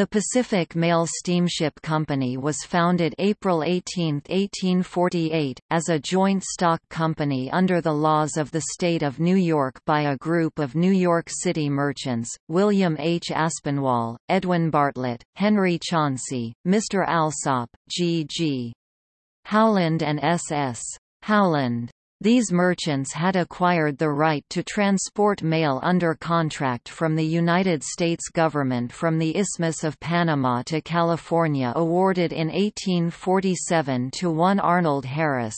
The Pacific Mail Steamship Company was founded April 18, 1848, as a joint stock company under the laws of the state of New York by a group of New York City merchants, William H. Aspinwall, Edwin Bartlett, Henry Chauncey, Mr. Alsop, G. G. Howland and S. S. Howland. These merchants had acquired the right to transport mail under contract from the United States government from the Isthmus of Panama to California awarded in 1847 to one Arnold Harris.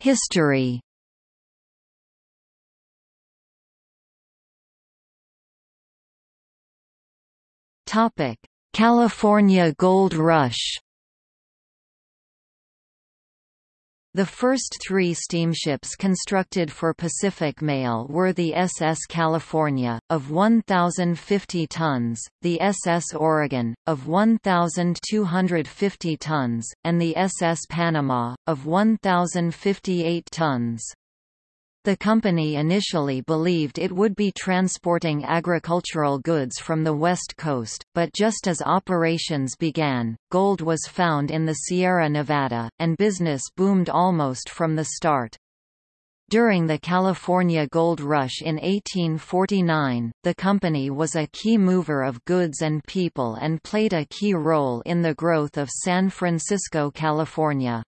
History Topic California Gold Rush The first three steamships constructed for Pacific Mail were the SS California, of 1,050 tons, the SS Oregon, of 1,250 tons, and the SS Panama, of 1,058 tons. The company initially believed it would be transporting agricultural goods from the west coast, but just as operations began, gold was found in the Sierra Nevada, and business boomed almost from the start. During the California Gold Rush in 1849, the company was a key mover of goods and people and played a key role in the growth of San Francisco, California.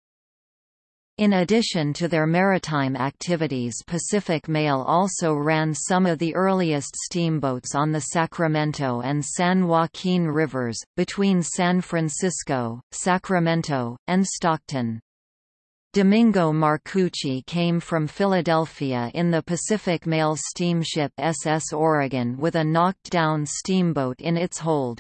In addition to their maritime activities Pacific Mail also ran some of the earliest steamboats on the Sacramento and San Joaquin Rivers, between San Francisco, Sacramento, and Stockton. Domingo Marcucci came from Philadelphia in the Pacific Mail steamship SS Oregon with a knocked-down steamboat in its hold.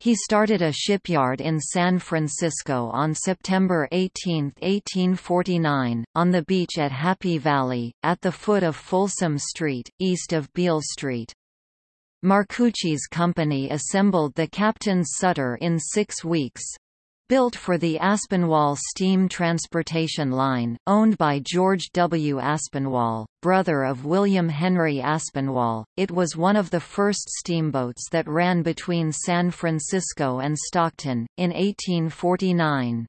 He started a shipyard in San Francisco on September 18, 1849, on the beach at Happy Valley, at the foot of Folsom Street, east of Beale Street. Marcucci's company assembled the Captain's Sutter in six weeks. Built for the Aspinwall Steam Transportation Line, owned by George W. Aspinwall, brother of William Henry Aspinwall, it was one of the first steamboats that ran between San Francisco and Stockton, in 1849.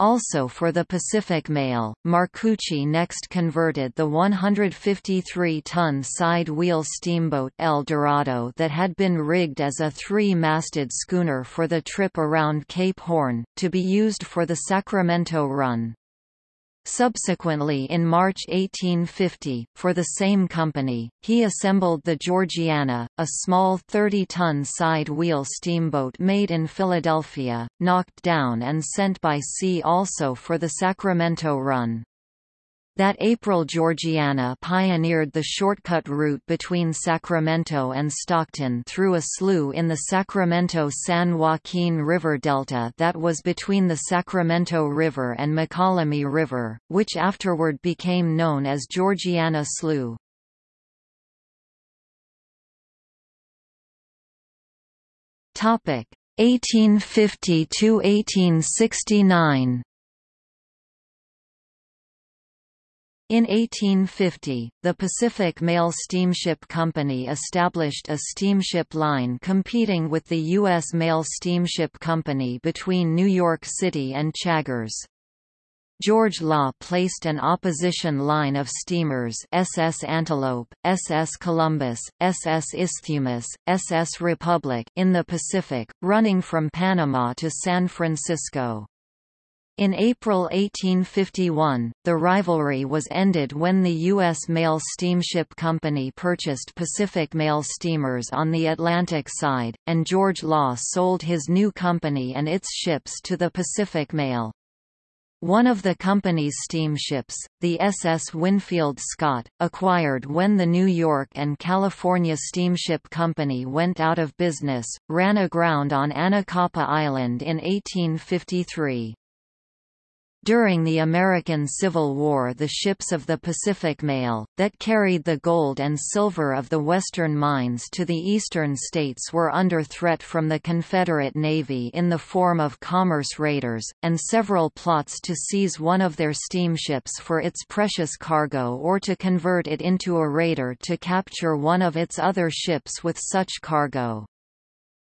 Also for the Pacific Mail, Marcucci next converted the 153-ton side-wheel steamboat El Dorado that had been rigged as a three-masted schooner for the trip around Cape Horn, to be used for the Sacramento run. Subsequently in March 1850, for the same company, he assembled the Georgiana, a small 30-ton side-wheel steamboat made in Philadelphia, knocked down and sent by sea also for the Sacramento run. That April Georgiana pioneered the shortcut route between Sacramento and Stockton through a slough in the Sacramento-San Joaquin River Delta that was between the Sacramento River and Mokelumne River, which afterward became known as Georgiana Slough. Topic 1850 to 1869. In 1850, the Pacific Mail Steamship Company established a steamship line competing with the U.S. Mail Steamship Company between New York City and Chagres. George Law placed an opposition line of steamers SS Antelope, SS Columbus, SS Isthmus, SS Republic in the Pacific, running from Panama to San Francisco. In April 1851, the rivalry was ended when the U.S. Mail Steamship Company purchased Pacific Mail steamers on the Atlantic side, and George Law sold his new company and its ships to the Pacific Mail. One of the company's steamships, the SS Winfield Scott, acquired when the New York and California Steamship Company went out of business, ran aground on Anacapa Island in 1853. During the American Civil War the ships of the Pacific Mail, that carried the gold and silver of the western mines to the eastern states were under threat from the Confederate Navy in the form of commerce raiders, and several plots to seize one of their steamships for its precious cargo or to convert it into a raider to capture one of its other ships with such cargo.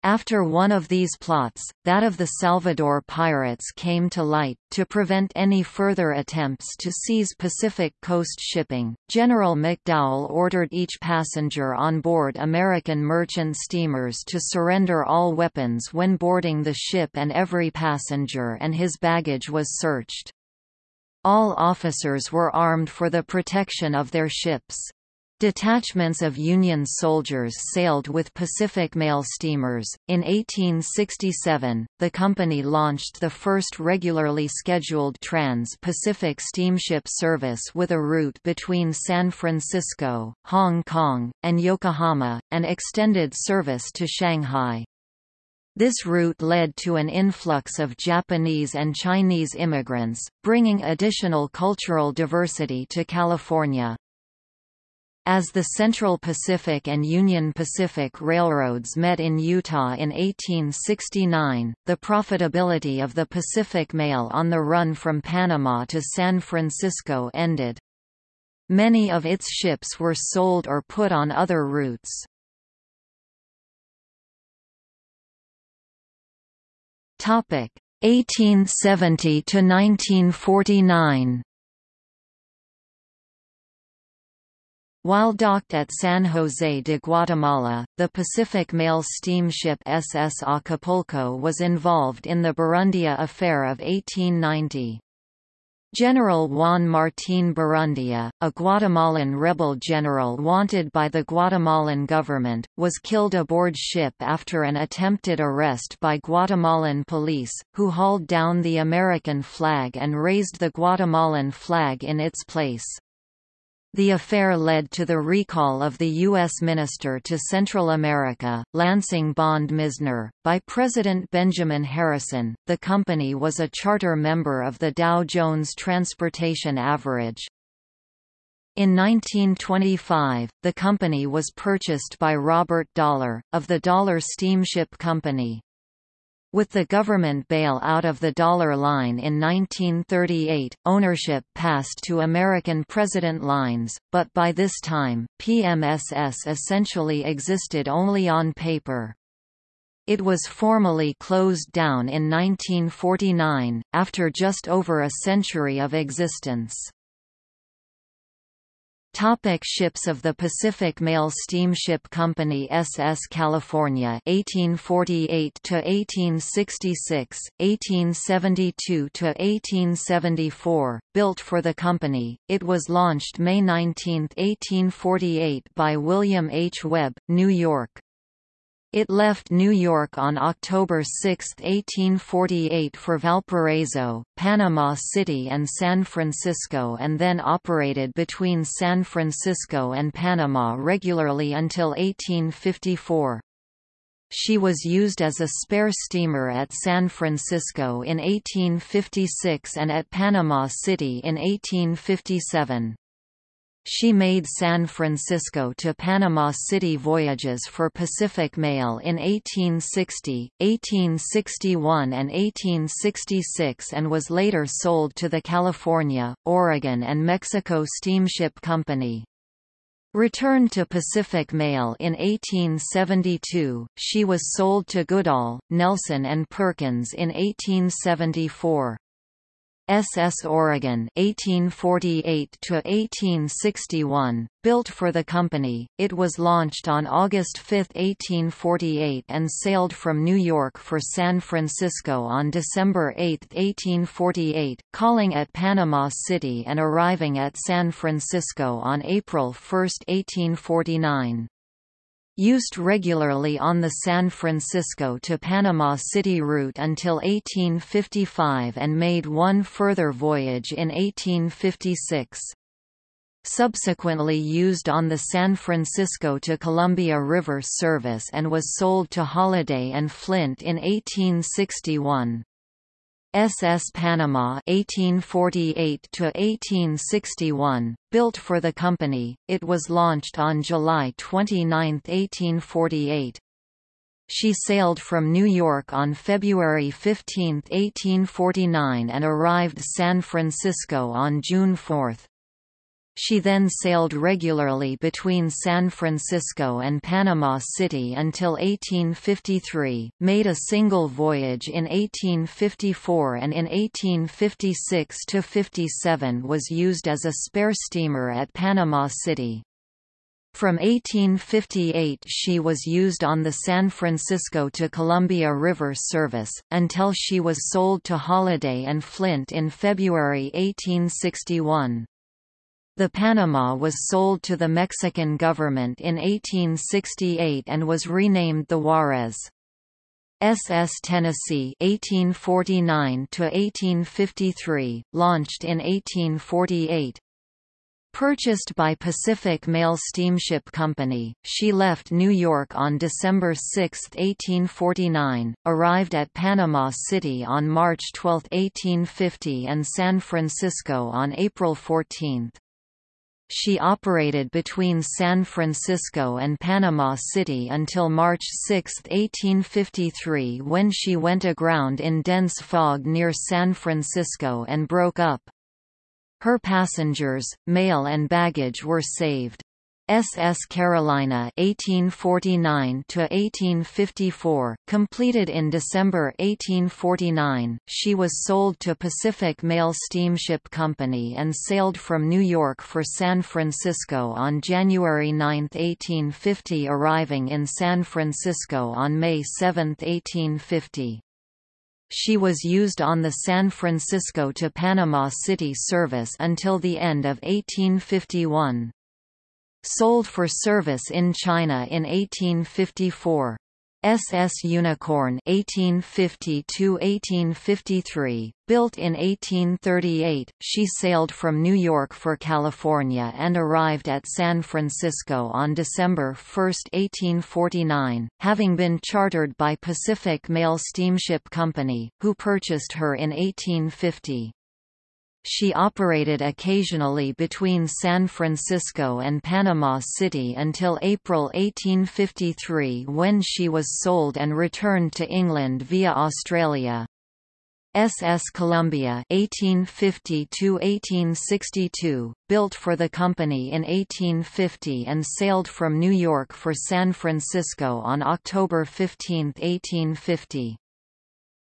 After one of these plots, that of the Salvador pirates came to light, to prevent any further attempts to seize Pacific coast shipping, General McDowell ordered each passenger on board American merchant steamers to surrender all weapons when boarding the ship and every passenger and his baggage was searched. All officers were armed for the protection of their ships. Detachments of Union soldiers sailed with Pacific Mail steamers. In 1867, the company launched the first regularly scheduled trans Pacific steamship service with a route between San Francisco, Hong Kong, and Yokohama, and extended service to Shanghai. This route led to an influx of Japanese and Chinese immigrants, bringing additional cultural diversity to California. As the Central Pacific and Union Pacific Railroads met in Utah in 1869, the profitability of the Pacific Mail on the run from Panama to San Francisco ended. Many of its ships were sold or put on other routes. Topic 1870 to 1949. While docked at San Jose de Guatemala, the Pacific Mail steamship SS Acapulco was involved in the Barrundia Affair of 1890. General Juan Martín Barrundia, a Guatemalan rebel general wanted by the Guatemalan government, was killed aboard ship after an attempted arrest by Guatemalan police, who hauled down the American flag and raised the Guatemalan flag in its place. The affair led to the recall of the U.S. Minister to Central America, Lansing Bond Mizner, by President Benjamin Harrison. The company was a charter member of the Dow Jones Transportation Average. In 1925, the company was purchased by Robert Dollar, of the Dollar Steamship Company. With the government bail-out of the Dollar Line in 1938, ownership passed to American President Lines, but by this time, PMSS essentially existed only on paper. It was formally closed down in 1949, after just over a century of existence. Topic ships of the Pacific Mail Steamship Company SS California 1848 to 1866 1872 to 1874 built for the company. It was launched May 19 1848 by William H. Webb New York it left New York on October 6, 1848 for Valparaiso, Panama City and San Francisco and then operated between San Francisco and Panama regularly until 1854. She was used as a spare steamer at San Francisco in 1856 and at Panama City in 1857. She made San Francisco to Panama City voyages for Pacific Mail in 1860, 1861 and 1866 and was later sold to the California, Oregon and Mexico Steamship Company. Returned to Pacific Mail in 1872, she was sold to Goodall, Nelson and Perkins in 1874. SS Oregon 1848 to 1861 built for the company. It was launched on August 5 1848 and sailed from New York for San Francisco on December 8 1848 calling at Panama City and arriving at San Francisco on April 1 1849 used regularly on the San Francisco to Panama City route until 1855 and made one further voyage in 1856. Subsequently used on the San Francisco to Columbia River service and was sold to Holladay and Flint in 1861. SS Panama 1848 to 1861 built for the company. It was launched on July 29 1848 she sailed from New York on February 15 1849 and arrived San Francisco on June 4 she then sailed regularly between San Francisco and Panama City until 1853, made a single voyage in 1854 and in 1856–57 was used as a spare steamer at Panama City. From 1858 she was used on the San Francisco to Columbia River service, until she was sold to Holladay and Flint in February 1861. The Panama was sold to the Mexican government in 1868 and was renamed the Juarez. SS Tennessee 1849 to 1853 launched in 1848 Purchased by Pacific Mail Steamship Company, she left New York on December 6, 1849, arrived at Panama City on March 12, 1850 and San Francisco on April 14. She operated between San Francisco and Panama City until March 6, 1853 when she went aground in dense fog near San Francisco and broke up. Her passengers, mail and baggage were saved. SS Carolina 1849 to 1854 completed in December 1849 she was sold to Pacific Mail Steamship Company and sailed from New York for San Francisco on January 9 1850 arriving in San Francisco on May 7 1850 she was used on the San Francisco to Panama City service until the end of 1851 sold for service in China in 1854. SS Unicorn 1850–1853, built in 1838, she sailed from New York for California and arrived at San Francisco on December 1, 1849, having been chartered by Pacific Mail Steamship Company, who purchased her in 1850. She operated occasionally between San Francisco and Panama City until April 1853 when she was sold and returned to England via Australia. SS Columbia 1850 built for the company in 1850 and sailed from New York for San Francisco on October 15, 1850.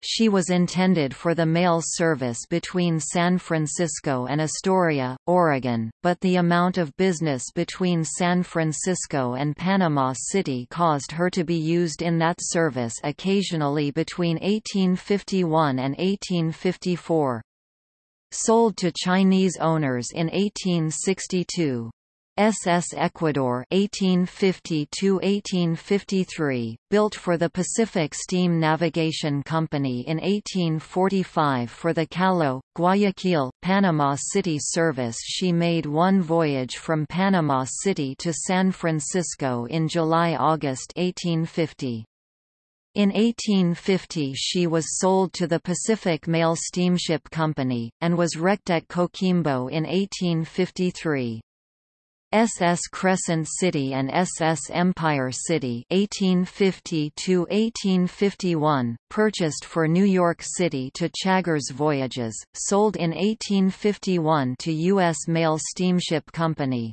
She was intended for the mail service between San Francisco and Astoria, Oregon, but the amount of business between San Francisco and Panama City caused her to be used in that service occasionally between 1851 and 1854. Sold to Chinese owners in 1862. SS Ecuador 1850–1853, built for the Pacific Steam Navigation Company in 1845 for the Callao, Guayaquil, Panama City service she made one voyage from Panama City to San Francisco in July–August 1850. In 1850 she was sold to the Pacific Mail Steamship Company, and was wrecked at Coquimbo in 1853. SS Crescent City and SS Empire City 1850 purchased for New York City to Chagres Voyages, sold in 1851 to U.S. Mail Steamship Company.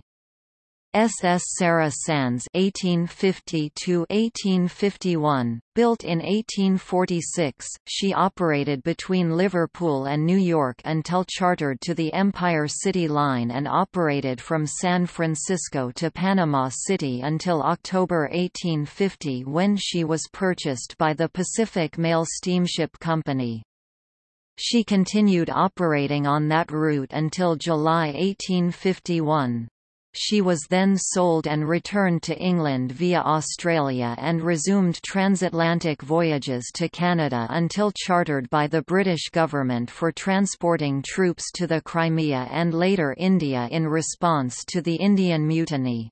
SS Sarah Sands 1850–1851, built in 1846, she operated between Liverpool and New York until chartered to the Empire City Line and operated from San Francisco to Panama City until October 1850 when she was purchased by the Pacific Mail Steamship Company. She continued operating on that route until July 1851. She was then sold and returned to England via Australia and resumed transatlantic voyages to Canada until chartered by the British government for transporting troops to the Crimea and later India in response to the Indian Mutiny.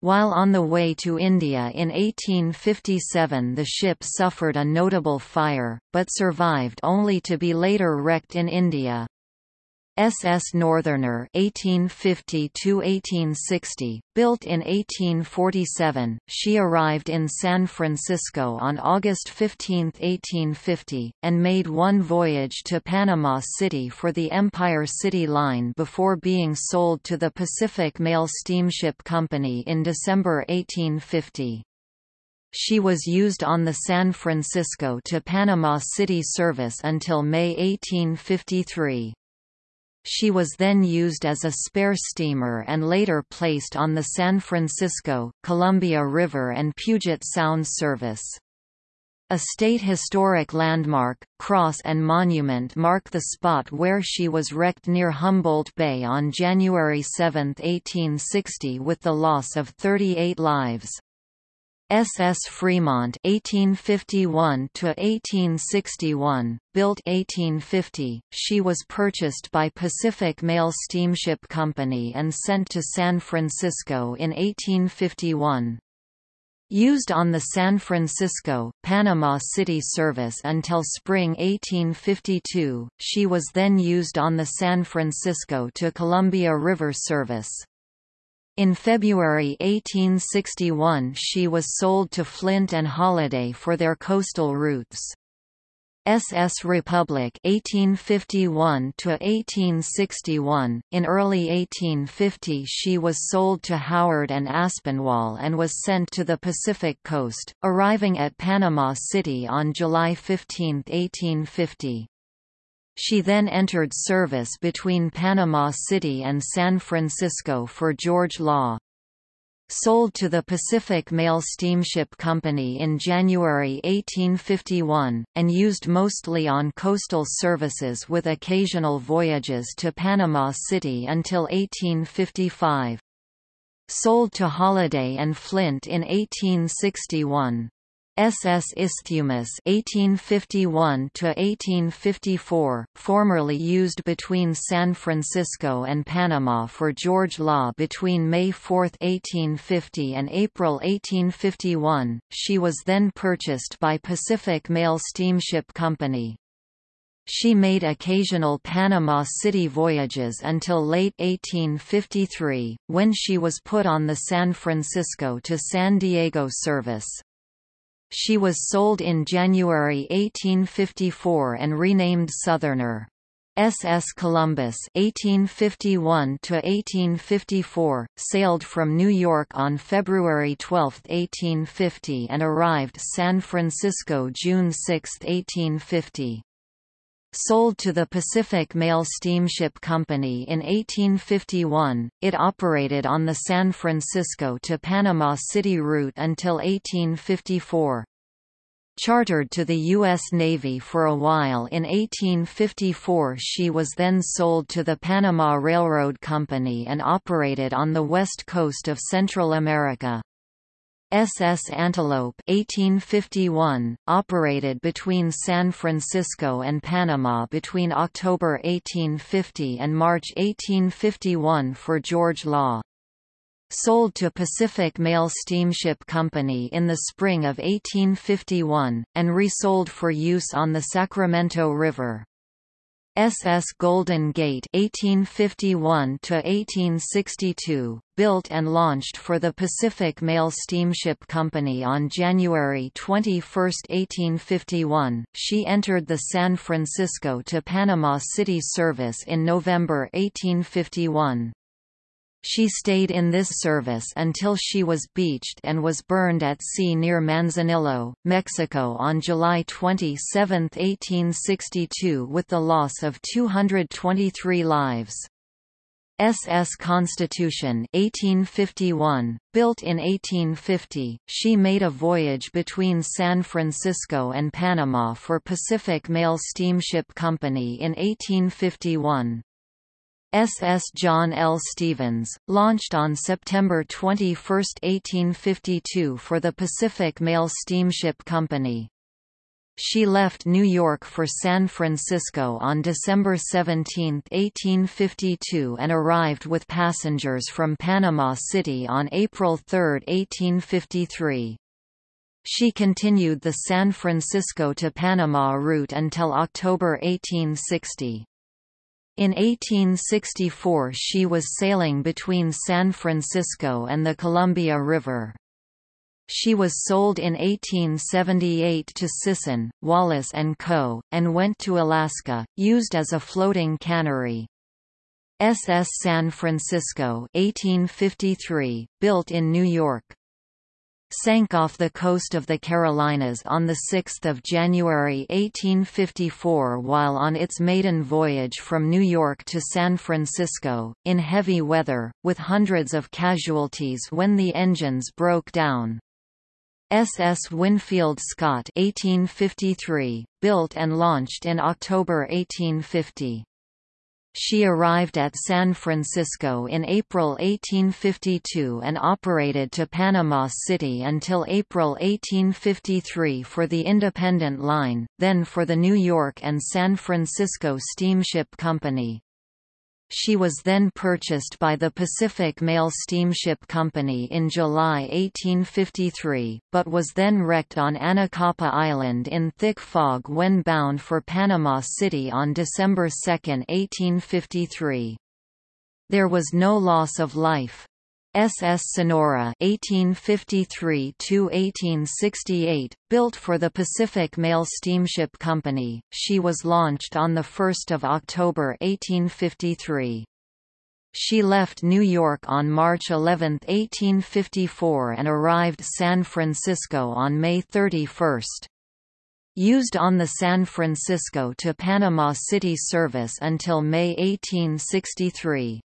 While on the way to India in 1857 the ship suffered a notable fire, but survived only to be later wrecked in India. SS Northerner 1850–1860, built in 1847, she arrived in San Francisco on August 15, 1850, and made one voyage to Panama City for the Empire City Line before being sold to the Pacific Mail Steamship Company in December 1850. She was used on the San Francisco to Panama City service until May 1853. She was then used as a spare steamer and later placed on the San Francisco, Columbia River and Puget Sound service. A state historic landmark, cross and monument mark the spot where she was wrecked near Humboldt Bay on January 7, 1860 with the loss of 38 lives. SS Fremont 1851 to 1861 built 1850 she was purchased by Pacific Mail Steamship Company and sent to San Francisco in 1851 Used on the San Francisco, Panama City service until spring 1852, she was then used on the San Francisco to Columbia River service. In February 1861 she was sold to Flint and Holladay for their coastal routes. SS Republic 1851 to 1861 in early 1850 she was sold to Howland and Aspinwall and was sent to the Pacific coast arriving at Panama City on July 15, 1850 she then entered service between Panama City and San Francisco for George Law. Sold to the Pacific Mail Steamship Company in January 1851, and used mostly on coastal services with occasional voyages to Panama City until 1855. Sold to Holladay and Flint in 1861. SS Isthmus 1851 to 1854 formerly used between San Francisco and Panama for George Law between May 4, 1850 and April 1851 she was then purchased by Pacific Mail Steamship Company she made occasional Panama City voyages until late 1853, when she was put on the San Francisco to San Diego service. She was sold in January 1854 and renamed Southerner. SS Columbus 1851 to 1854 sailed from New York on February 12, 1850 and arrived San Francisco June 6, 1850. Sold to the Pacific Mail Steamship Company in 1851, it operated on the San Francisco to Panama City route until 1854. Chartered to the U.S. Navy for a while in 1854 she was then sold to the Panama Railroad Company and operated on the west coast of Central America. SS Antelope 1851, operated between San Francisco and Panama between October 1850 and March 1851 for George Law. Sold to Pacific Mail Steamship Company in the spring of 1851, and resold for use on the Sacramento River. SS Golden Gate 1851 to 1862 built and launched for the Pacific Mail Steamship Company on January 21, 1851 she entered the San Francisco to Panama City service in November 1851 she stayed in this service until she was beached and was burned at sea near Manzanillo, Mexico on July 27, 1862 with the loss of 223 lives. SS Constitution 1851, built in 1850, she made a voyage between San Francisco and Panama for Pacific Mail Steamship Company in 1851. SS John L. Stevens, launched on September 21, 1852 for the Pacific Mail Steamship Company. She left New York for San Francisco on December 17, 1852 and arrived with passengers from Panama City on April 3, 1853. She continued the San Francisco to Panama route until October 1860. In 1864 she was sailing between San Francisco and the Columbia River. She was sold in 1878 to Sisson, Wallace & Co., and went to Alaska, used as a floating cannery. SS San Francisco 1853, built in New York sank off the coast of the Carolinas on 6 January 1854 while on its maiden voyage from New York to San Francisco, in heavy weather, with hundreds of casualties when the engines broke down. SS Winfield Scott 1853, built and launched in October 1850. She arrived at San Francisco in April 1852 and operated to Panama City until April 1853 for the Independent Line, then for the New York and San Francisco Steamship Company. She was then purchased by the Pacific Mail Steamship Company in July 1853, but was then wrecked on Anacapa Island in thick fog when bound for Panama City on December 2, 1853. There was no loss of life. SS Sonora 1853–1868, built for the Pacific Mail Steamship Company, she was launched on 1 October 1853. She left New York on March 11, 1854 and arrived San Francisco on May 31. Used on the San Francisco to Panama City service until May 1863.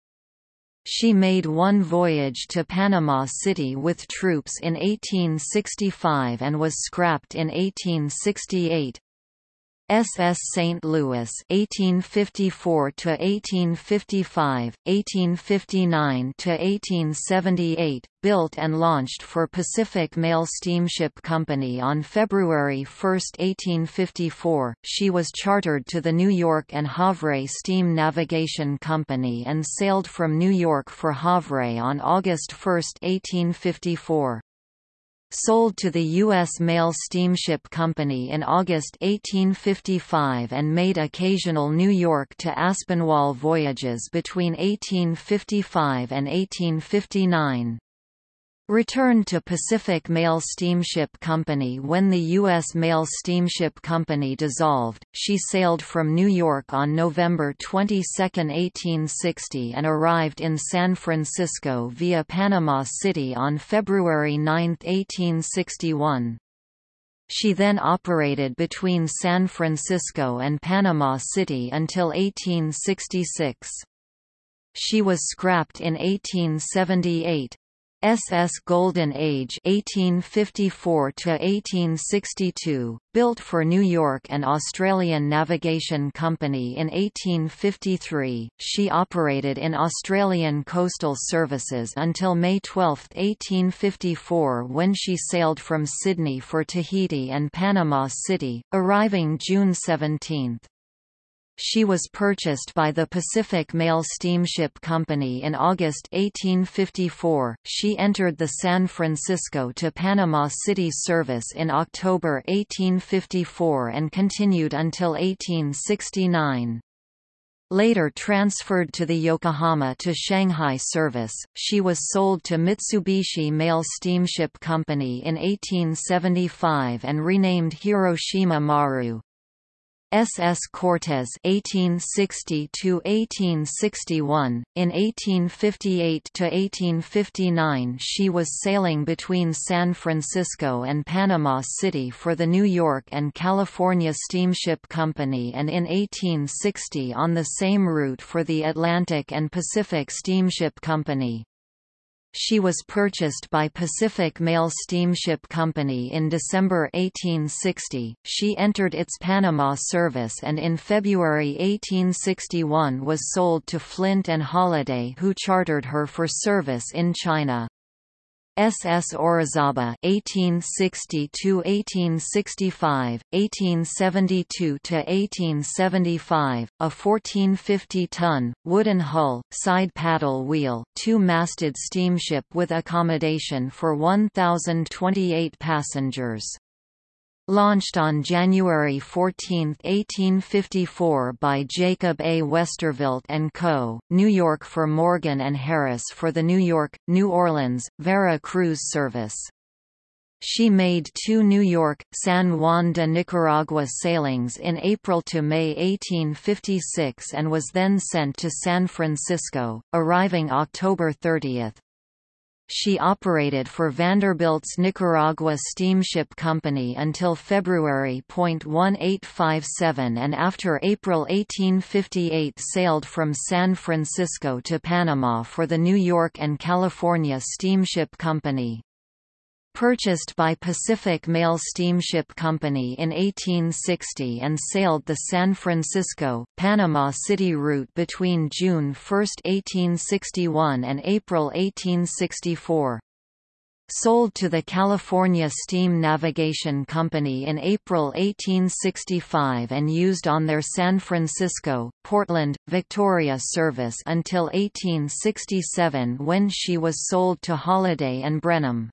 She made one voyage to Panama City with troops in 1865 and was scrapped in 1868. SS St. Louis 1854 to 1855 1859 to 1878 built and launched for Pacific Mail Steamship Company on February 1, 1854 she was chartered to the New York and Havre Steam Navigation Company and sailed from New York for Havre on August 1, 1854 sold to the U.S. Mail Steamship Company in August 1855 and made occasional New York to Aspinwall voyages between 1855 and 1859. Returned to Pacific Mail Steamship Company when the U.S. Mail Steamship Company dissolved, she sailed from New York on November 22, 1860 and arrived in San Francisco via Panama City on February 9, 1861. She then operated between San Francisco and Panama City until 1866. She was scrapped in 1878. SS Golden Age 1854 to 1862 built for New York and Australian Navigation Company in 1853 she operated in Australian coastal services until May 12, 1854 when she sailed from Sydney for Tahiti and Panama City arriving June 17 she was purchased by the Pacific Mail Steamship Company in August 1854. She entered the San Francisco to Panama City service in October 1854 and continued until 1869. Later transferred to the Yokohama to Shanghai service, she was sold to Mitsubishi Mail Steamship Company in 1875 and renamed Hiroshima Maru. SS Cortez 1860 to 1861 in 1858 to 1859 she was sailing between San Francisco and Panama City for the New York and California Steamship Company and in 1860 on the same route for the Atlantic and Pacific Steamship Company she was purchased by Pacific Mail Steamship Company in December 1860. She entered its Panama service and in February 1861 was sold to Flint and Holiday who chartered her for service in China. SS Orizaba 1860 to 1865 1872 to 1875 a 1450 ton wooden hull side paddle wheel two-masted steamship with accommodation for 1028 passengers Launched on January 14, 1854 by Jacob A. Westervelt & Co., New York for Morgan & Harris for the New York, New Orleans, Vera Cruz service. She made two New York, San Juan de Nicaragua sailings in April to May 1856 and was then sent to San Francisco, arriving October 30. She operated for Vanderbilt's Nicaragua Steamship Company until February 1857 and after April 1858 sailed from San Francisco to Panama for the New York and California Steamship Company. Purchased by Pacific Mail Steamship Company in 1860 and sailed the San Francisco, Panama City route between June 1, 1861 and April 1864. Sold to the California Steam Navigation Company in April 1865 and used on their San Francisco, Portland, Victoria service until 1867 when she was sold to Holladay and Brenham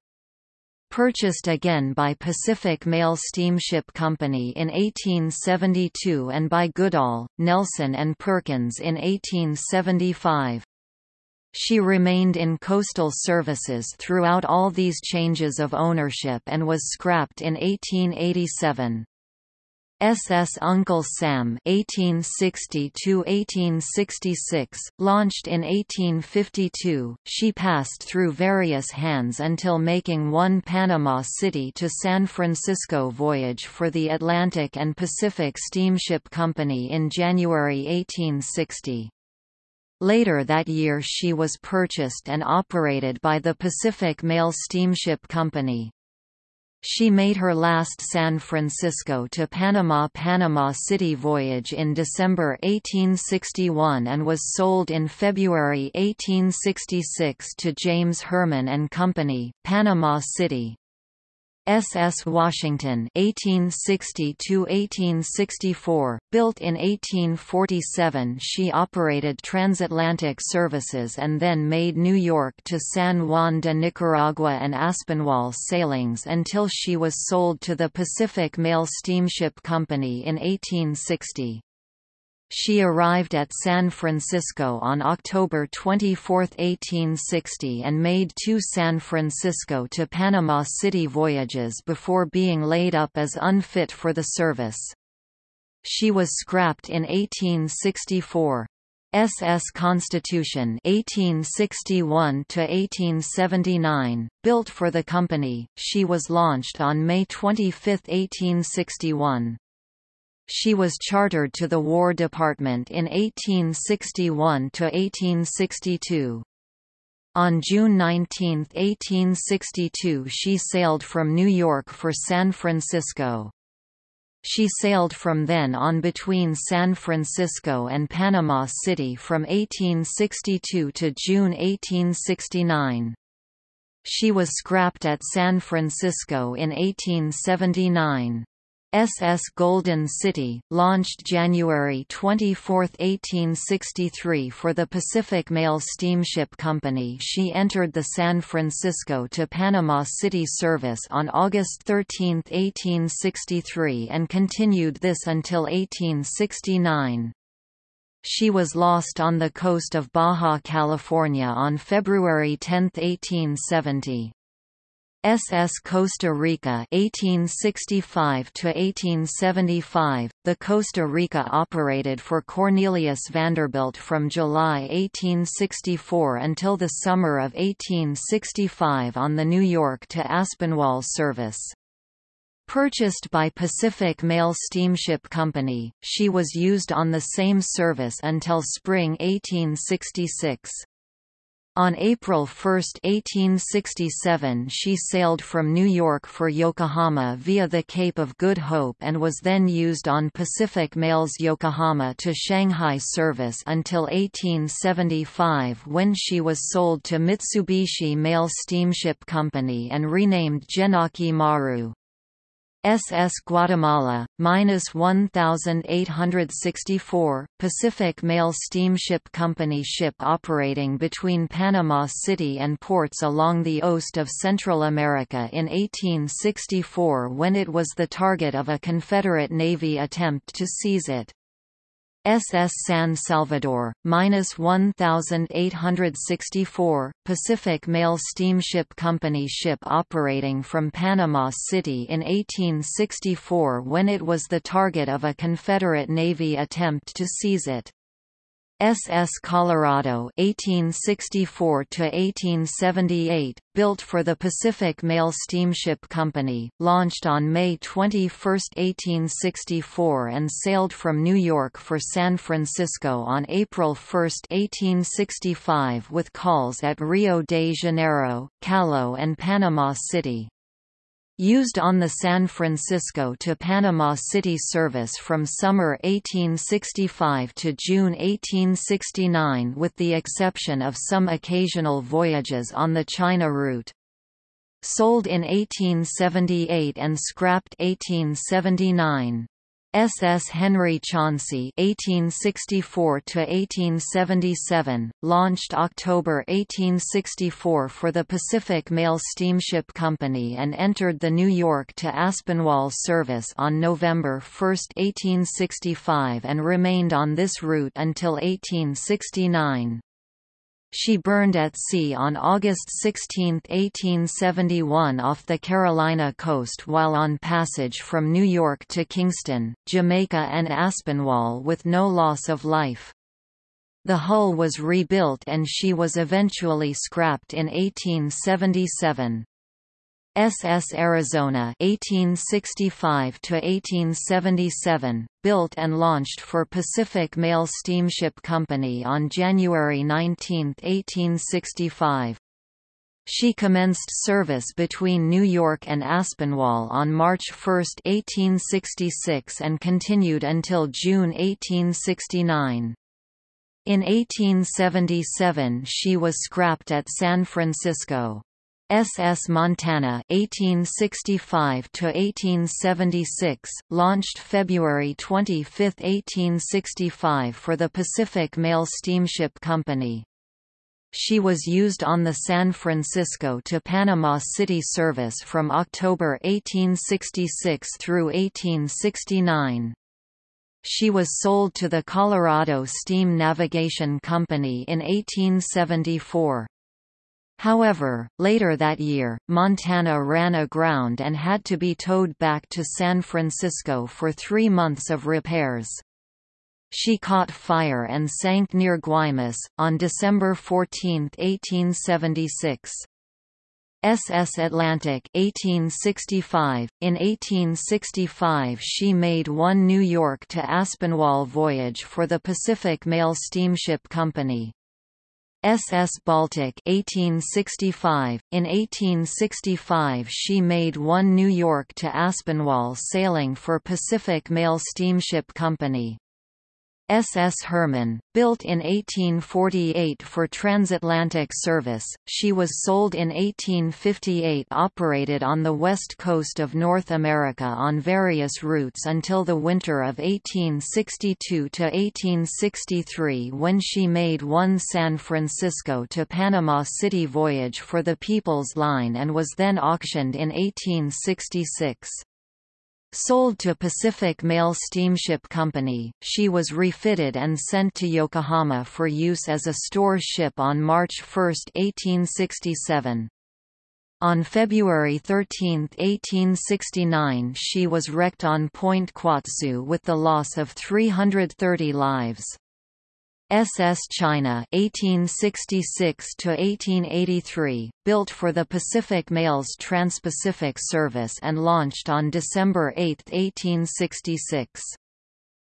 purchased again by Pacific Mail Steamship Company in 1872 and by Goodall, Nelson and Perkins in 1875. She remained in coastal services throughout all these changes of ownership and was scrapped in 1887. SS Uncle Sam 1860–1866, launched in 1852, she passed through various hands until making one Panama City to San Francisco voyage for the Atlantic and Pacific Steamship Company in January 1860. Later that year she was purchased and operated by the Pacific Mail Steamship Company. She made her last San Francisco to Panama Panama City voyage in December 1861 and was sold in February 1866 to James Herman and Company, Panama City. SS Washington 1860–1864, built in 1847 she operated transatlantic services and then made New York to San Juan de Nicaragua and Aspinwall sailings until she was sold to the Pacific Mail Steamship Company in 1860. She arrived at San Francisco on October 24, 1860 and made two San Francisco to Panama City voyages before being laid up as unfit for the service. She was scrapped in 1864. SS Constitution 1861 to 1879 built for the company she was launched on May 25 1861 she was chartered to the War Department in 1861–1862. On June 19, 1862 she sailed from New York for San Francisco. She sailed from then on between San Francisco and Panama City from 1862 to June 1869. She was scrapped at San Francisco in 1879. SS Golden City, launched January 24, 1863 for the Pacific Mail Steamship Company she entered the San Francisco to Panama City service on August 13, 1863 and continued this until 1869. She was lost on the coast of Baja California on February 10, 1870. SS Costa Rica 1865 to 1875 The Costa Rica operated for Cornelius Vanderbilt from July 1864 until the summer of 1865 on the New York to Aspinwall service Purchased by Pacific Mail Steamship Company, she was used on the same service until spring 1866. On April 1, 1867 she sailed from New York for Yokohama via the Cape of Good Hope and was then used on Pacific Mail's Yokohama to Shanghai service until 1875 when she was sold to Mitsubishi Mail Steamship Company and renamed Genkai Maru. SS Guatemala, minus 1,864, Pacific Mail Steamship Company ship operating between Panama City and ports along the coast of Central America in 1864 when it was the target of a Confederate Navy attempt to seize it. SS San Salvador, minus 1,864, Pacific Mail Steamship Company ship operating from Panama City in 1864 when it was the target of a Confederate Navy attempt to seize it. SS Colorado 1864 to 1878 built for the Pacific Mail Steamship Company launched on May 21, 1864 and sailed from New York for San Francisco on April 1, 1865 with calls at Rio de Janeiro, Callao and Panama City. Used on the San Francisco to Panama City service from summer 1865 to June 1869 with the exception of some occasional voyages on the China route. Sold in 1878 and scrapped 1879. SS Henry Chauncey (1864–1877), launched October 1864 for the Pacific Mail Steamship Company and entered the New York to Aspinwall service on November 1, 1865, and remained on this route until 1869. She burned at sea on August 16, 1871 off the Carolina coast while on passage from New York to Kingston, Jamaica and Aspinwall with no loss of life. The hull was rebuilt and she was eventually scrapped in 1877. SS Arizona 1865 to 1877 built and launched for Pacific Mail Steamship Company on January 19, 1865. She commenced service between New York and Aspinwall on March 1, 1866 and continued until June 1869. In 1877 she was scrapped at San Francisco. SS Montana 1865 to 1876 launched February 25, 1865 for the Pacific Mail Steamship Company. She was used on the San Francisco to Panama City service from October 1866 through 1869. She was sold to the Colorado Steam Navigation Company in 1874. However, later that year, Montana ran aground and had to be towed back to San Francisco for three months of repairs. She caught fire and sank near Guaymas, on December 14, 1876. SS Atlantic 1865. In 1865 she made one New York to Aspinwall voyage for the Pacific Mail Steamship Company. SS Baltic 1865. In 1865 she made one New York to Aspinwall sailing for Pacific Mail Steamship Company. SS Hermann, built in 1848 for transatlantic service, she was sold in 1858 operated on the west coast of North America on various routes until the winter of 1862–1863 when she made one San Francisco to Panama City voyage for the People's Line and was then auctioned in 1866. Sold to Pacific Mail Steamship Company, she was refitted and sent to Yokohama for use as a store ship on March 1, 1867. On February 13, 1869 she was wrecked on Point Quatsu with the loss of 330 lives. SS China 1866 to 1883 built for the Pacific Mail's Trans-Pacific service and launched on December 8, 1866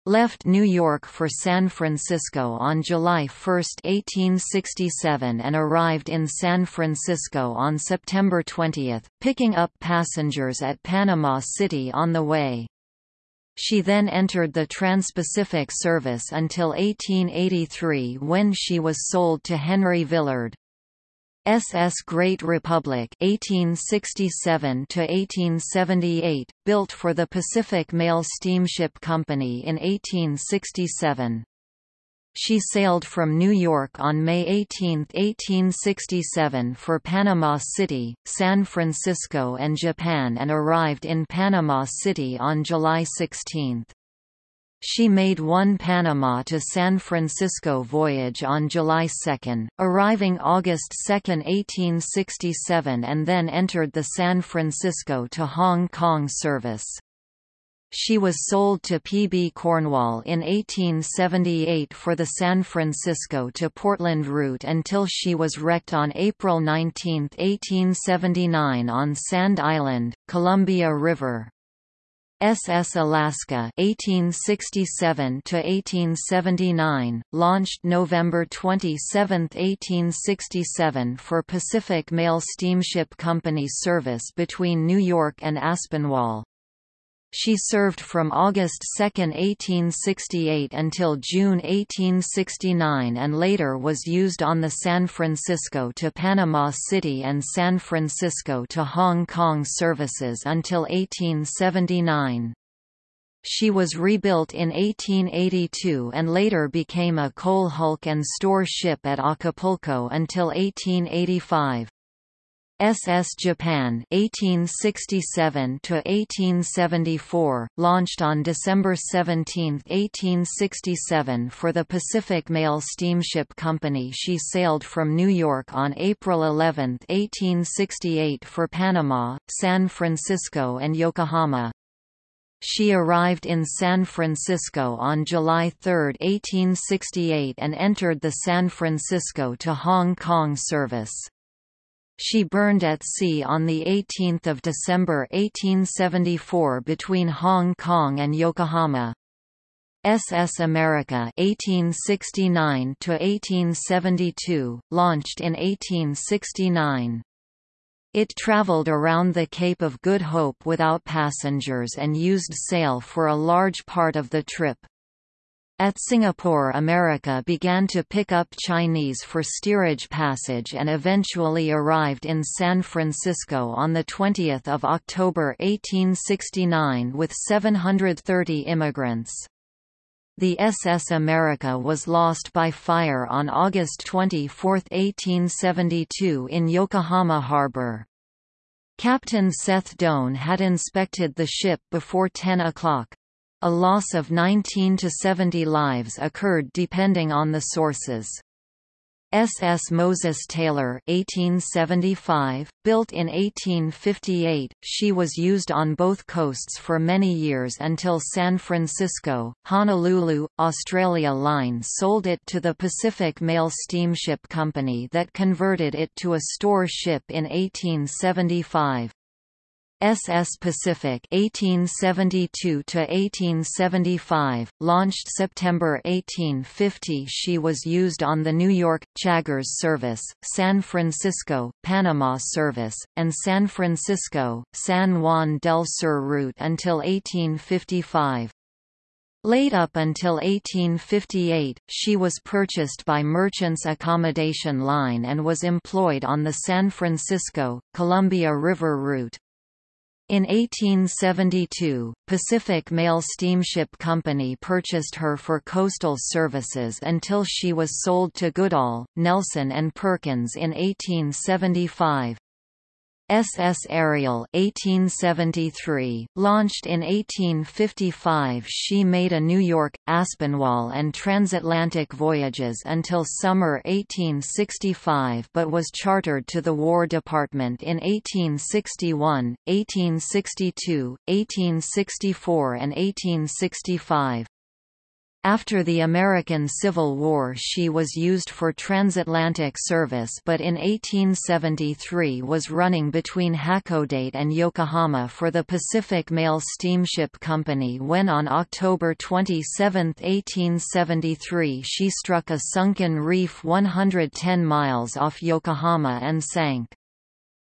left New York for San Francisco on July 1, 1867 and arrived in San Francisco on September 20, picking up passengers at Panama City on the way. She then entered the Trans-Pacific service until 1883 when she was sold to Henry Villard. SS Great Republic 1867 to 1878 built for the Pacific Mail Steamship Company in 1867 she sailed from New York on May 18, 1867 for Panama City, San Francisco and Japan and arrived in Panama City on July 16. She made one Panama to San Francisco voyage on July 2, arriving August 2, 1867 and then entered the San Francisco to Hong Kong service. She was sold to P. B. Cornwall in 1878 for the San Francisco to Portland route until she was wrecked on April 19, 1879 on Sand Island, Columbia River. SS Alaska 1867 to 1879 launched November 27, 1867 for Pacific Mail Steamship Company service between New York and Aspinwall. She served from August 2, 1868 until June 1869 and later was used on the San Francisco to Panama City and San Francisco to Hong Kong services until 1879. She was rebuilt in 1882 and later became a coal hulk and store ship at Acapulco until 1885. SS Japan 1867 to 1874 launched on December 17, 1867 for the Pacific Mail Steamship Company. She sailed from New York on April 11, 1868 for Panama, San Francisco and Yokohama. She arrived in San Francisco on July 3, 1868 and entered the San Francisco to Hong Kong service. She burned at sea on 18 December 1874 between Hong Kong and Yokohama. SS America 1869 1872 launched in 1869. It traveled around the Cape of Good Hope without passengers and used sail for a large part of the trip. At Singapore America began to pick up Chinese for steerage passage and eventually arrived in San Francisco on 20 October 1869 with 730 immigrants. The SS America was lost by fire on August 24, 1872 in Yokohama Harbor. Captain Seth Doane had inspected the ship before 10 o'clock. A loss of 19 to 70 lives occurred depending on the sources. SS Moses Taylor 1875, built in 1858, she was used on both coasts for many years until San Francisco, Honolulu, Australia Line sold it to the Pacific Mail Steamship Company that converted it to a store ship in 1875. SS Pacific 1872 to 1875 launched September 1850 she was used on the New York Chagres service San Francisco Panama service and San Francisco San Juan del Sur route until 1855 Late up until 1858, she was purchased by Merchants Accommodation Line and was employed on the San Francisco, Columbia River route. In 1872, Pacific Mail Steamship Company purchased her for coastal services until she was sold to Goodall, Nelson and Perkins in 1875. SS Ariel 1873, launched in 1855 she made a New York, Aspinwall and transatlantic voyages until summer 1865 but was chartered to the War Department in 1861, 1862, 1864 and 1865. After the American Civil War she was used for transatlantic service but in 1873 was running between Hakodate and Yokohama for the Pacific Mail Steamship Company when on October 27, 1873 she struck a sunken reef 110 miles off Yokohama and sank.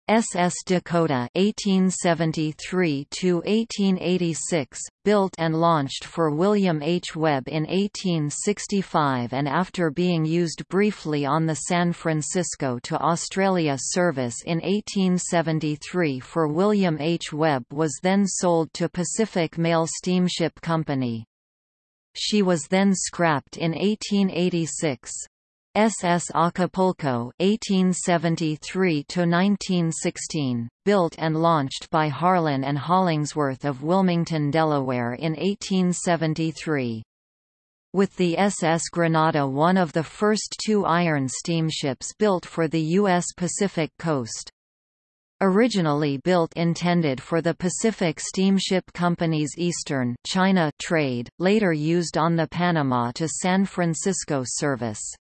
SS Dakota 1873–1886, built and launched for William H. Webb in 1865 and after being used briefly on the San Francisco to Australia service in 1873 for William H. Webb was then sold to Pacific Mail Steamship Company. She was then scrapped in 1886. SS Acapulco 1873–1916, built and launched by Harlan and Hollingsworth of Wilmington, Delaware in 1873. With the SS Granada one of the first two iron steamships built for the U.S. Pacific coast. Originally built intended for the Pacific Steamship Company's Eastern China trade, later used on the Panama to San Francisco service.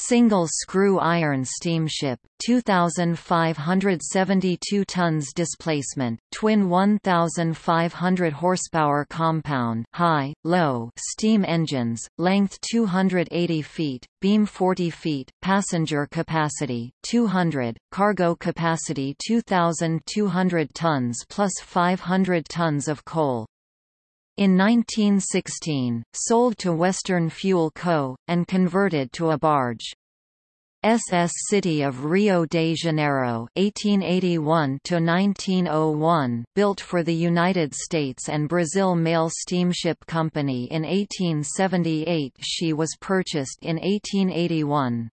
Single-screw iron steamship, 2,572 tons displacement, twin 1,500 horsepower compound high, low steam engines, length 280 feet, beam 40 feet, passenger capacity, 200, cargo capacity 2,200 tons plus 500 tons of coal, in 1916, sold to Western Fuel Co., and converted to a barge. SS City of Rio de Janeiro 1881 built for the United States and Brazil Mail Steamship Company in 1878 she was purchased in 1881.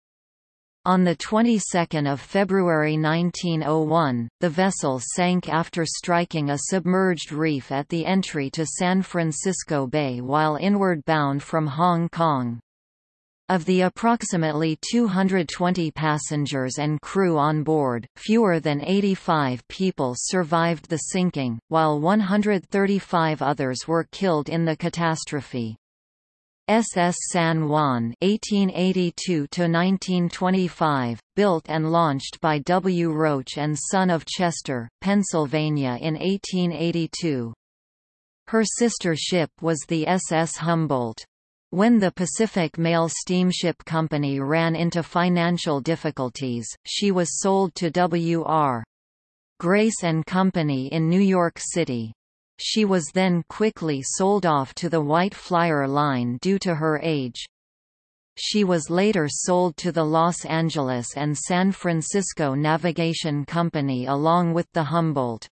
On the 22nd of February 1901, the vessel sank after striking a submerged reef at the entry to San Francisco Bay while inward bound from Hong Kong. Of the approximately 220 passengers and crew on board, fewer than 85 people survived the sinking, while 135 others were killed in the catastrophe. SS San Juan (1882–1925), built and launched by W. Roach and Son of Chester, Pennsylvania in 1882. Her sister ship was the SS Humboldt. When the Pacific Mail Steamship Company ran into financial difficulties, she was sold to W.R. Grace and Company in New York City. She was then quickly sold off to the White Flyer Line due to her age. She was later sold to the Los Angeles and San Francisco Navigation Company along with the Humboldt.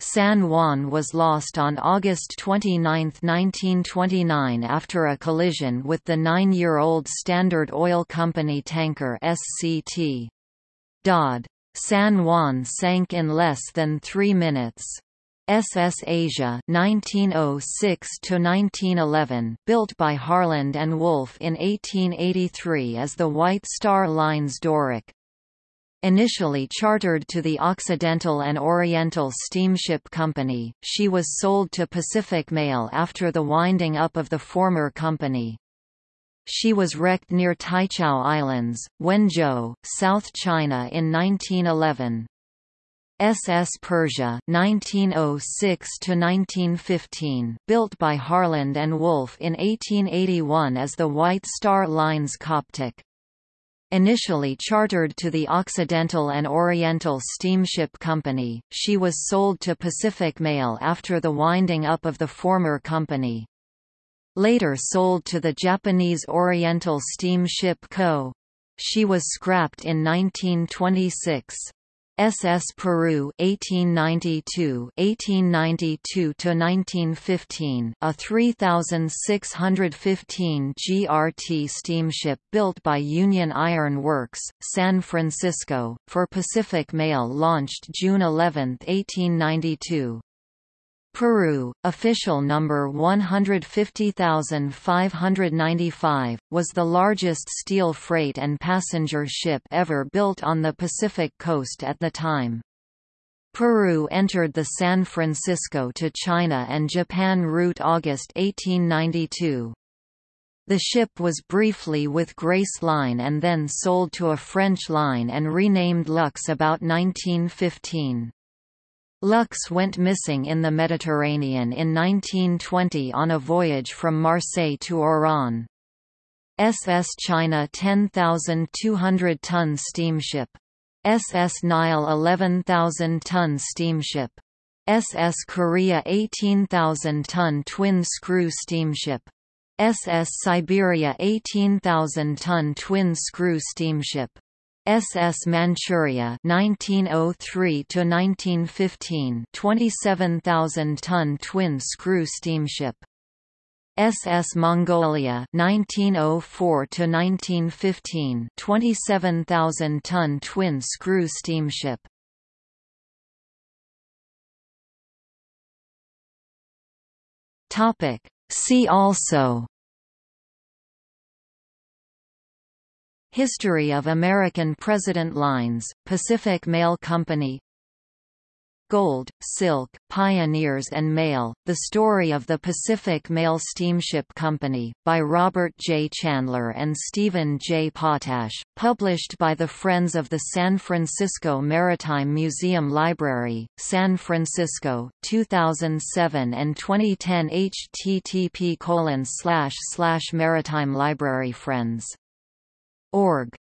San Juan was lost on August 29, 1929 after a collision with the nine-year-old Standard Oil Company tanker SCT. Dodd. San Juan sank in less than three minutes. SS Asia 1906–1911, built by Harland and Wolff in 1883 as the White Star Line's Doric. Initially chartered to the Occidental and Oriental Steamship Company, she was sold to Pacific Mail after the winding up of the former company. She was wrecked near Taichau Islands, Wenzhou, South China in 1911. SS Persia 1906–1915, built by Harland and Wolff in 1881 as the White Star Line's Coptic. Initially chartered to the Occidental and Oriental Steamship Company, she was sold to Pacific Mail after the winding up of the former company. Later sold to the Japanese Oriental Steamship Co. She was scrapped in 1926. SS Peru 1892 1892 to 1915 a 3615 GRT steamship built by Union Iron Works San Francisco for Pacific Mail launched June 11 1892 Peru, official number 150595, was the largest steel freight and passenger ship ever built on the Pacific coast at the time. Peru entered the San Francisco to China and Japan route August 1892. The ship was briefly with Grace Line and then sold to a French line and renamed Lux about 1915. Lux went missing in the Mediterranean in 1920 on a voyage from Marseille to Oran. SS China 10,200-ton steamship. SS Nile 11,000-ton steamship. SS Korea 18,000-ton twin-screw steamship. SS Siberia 18,000-ton twin-screw steamship. SS Manchuria 1903 to 1915 27,000-ton twin-screw steamship. SS Mongolia 1904 to 1915 27,000-ton twin-screw steamship. Topic See also History of American President Lines, Pacific Mail Company Gold, Silk, Pioneers and Mail, The Story of the Pacific Mail Steamship Company, by Robert J. Chandler and Stephen J. Potash, published by the Friends of the San Francisco Maritime Museum Library, San Francisco, 2007 and 2010 http colon slash slash maritime library friends org